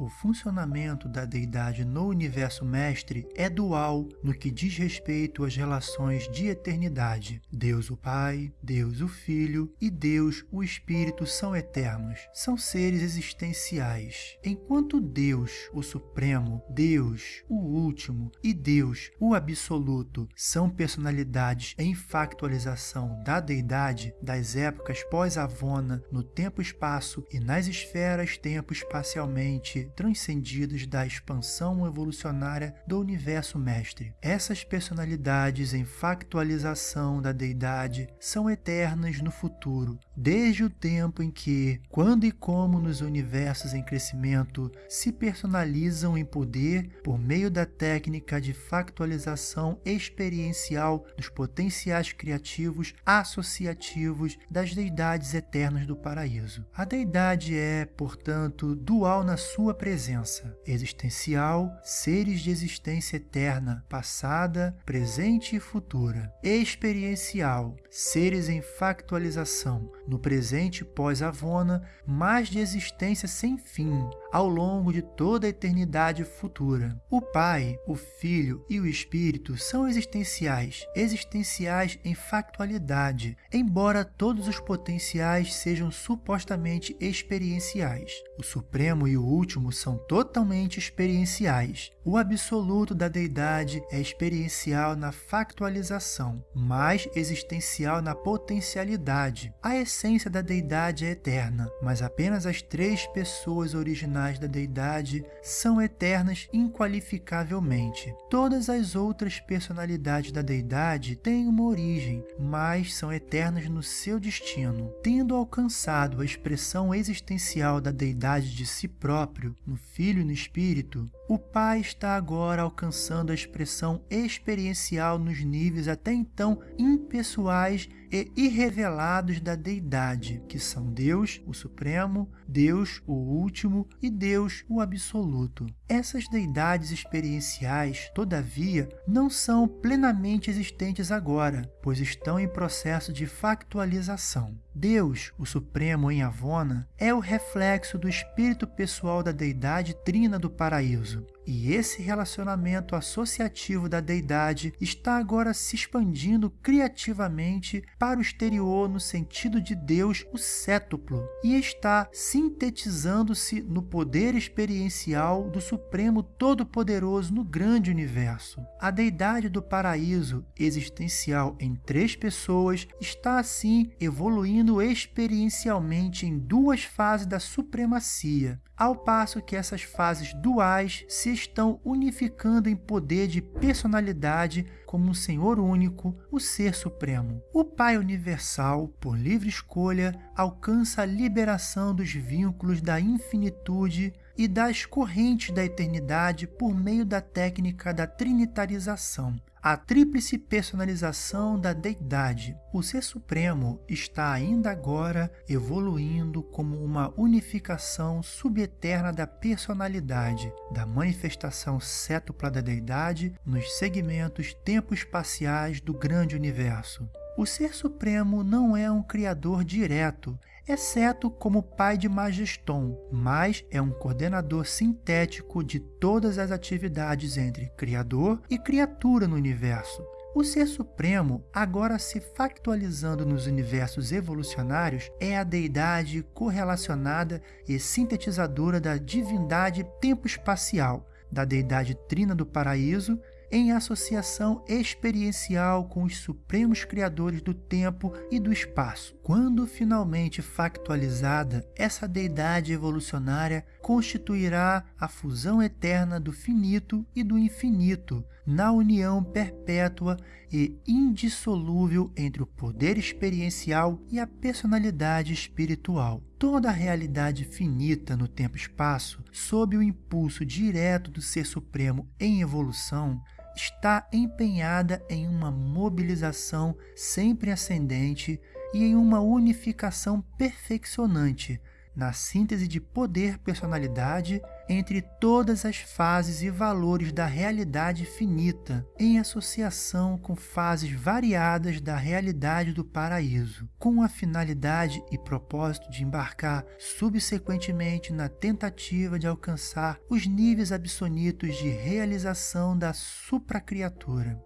o funcionamento da deidade no universo mestre é dual no que diz respeito às relações de eternidade. Deus o Pai, Deus o Filho e Deus o Espírito são eternos, são seres existenciais. Enquanto Deus, o Supremo, Deus, o Último e Deus, o Absoluto, são personalidades em factualização da deidade das épocas pós-Avona no tempo-espaço e nas esferas tempo-espacialmente transcendidas da expansão evolucionária do universo mestre. Essas personalidades em factualização da deidade são eternas no futuro, desde o tempo em que, quando e como nos universos em crescimento se personalizam em poder por meio da técnica de factualização experiencial dos potenciais criativos associativos das deidades eternas do paraíso. A deidade é, portanto, dual na sua presença, existencial, seres de existência eterna, passada, presente e futura, experiencial, seres em factualização, no presente pós-Avona, mas de existência sem fim, ao longo de toda a eternidade futura. O Pai, o Filho e o Espírito são existenciais, existenciais em factualidade, embora todos os potenciais sejam supostamente experienciais. O Supremo e o Último são totalmente experienciais. O absoluto da deidade é experiencial na factualização, mas existencial na potencialidade. A essência da deidade é eterna, mas apenas as três pessoas originais da deidade são eternas inqualificavelmente. Todas as outras personalidades da deidade têm uma origem, mas são eternas no seu destino. Tendo alcançado a expressão existencial da deidade de si próprio, no Filho e no Espírito, o Pai está agora alcançando a expressão experiencial nos níveis até então impessoais e irrevelados da deidade, que são Deus, o Supremo, Deus, o Último e Deus, o Absoluto. Essas deidades experienciais, todavia, não são plenamente existentes agora, pois estão em processo de factualização. Deus, o Supremo em Avona, é o reflexo do espírito pessoal da deidade trina do paraíso. E esse relacionamento associativo da deidade está agora se expandindo criativamente para o exterior no sentido de Deus, o cétuplo, e está sintetizando-se no poder experiencial do Supremo Todo-Poderoso no grande universo. A deidade do paraíso, existencial em três pessoas, está assim evoluindo experiencialmente em duas fases da supremacia, ao passo que essas fases duais se estão unificando em poder de personalidade como um Senhor único, o Ser Supremo. O Pai Universal, por livre escolha, alcança a liberação dos vínculos da infinitude e das correntes da eternidade por meio da técnica da trinitarização, a tríplice personalização da deidade. O Ser Supremo está ainda agora evoluindo como uma unificação subeterna da personalidade, da manifestação cétupla da deidade nos segmentos tempo-espaciais do grande universo. O Ser Supremo não é um criador direto, exceto como pai de Majeston, mas é um coordenador sintético de todas as atividades entre criador e criatura no universo. O Ser Supremo, agora se factualizando nos universos evolucionários, é a deidade correlacionada e sintetizadora da divindade tempo-espacial, da deidade trina do paraíso em associação experiencial com os supremos criadores do tempo e do espaço. Quando finalmente factualizada, essa deidade evolucionária constituirá a fusão eterna do finito e do infinito, na união perpétua e indissolúvel entre o poder experiencial e a personalidade espiritual. Toda a realidade finita no tempo-espaço, sob o impulso direto do Ser Supremo em evolução, está empenhada em uma mobilização sempre ascendente e em uma unificação perfeccionante, na síntese de poder-personalidade entre todas as fases e valores da realidade finita, em associação com fases variadas da realidade do paraíso, com a finalidade e propósito de embarcar subsequentemente na tentativa de alcançar os níveis absolutos de realização da supracriatura.